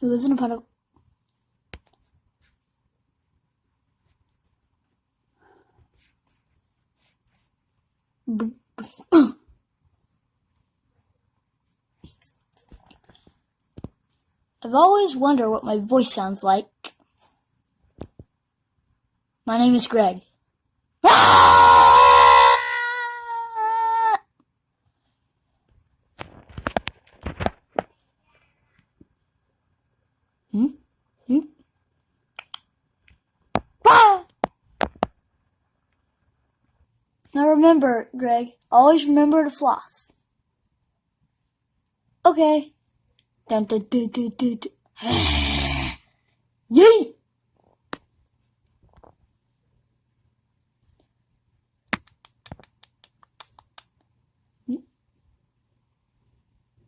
who lives in a puddle. I've always wondered what my voice sounds like. My name is Greg. Hmm? Hmm? Ah! Now remember, Greg, always remember to floss. Okay. Dun dun dun dun dun. dun.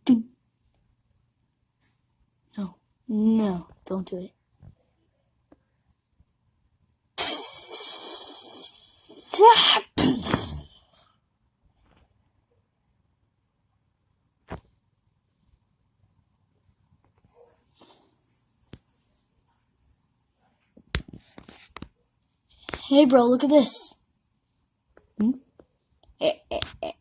Dun. No, no, don't do it. Hey, bro, look at this. Hmm? Hey, hey, hey.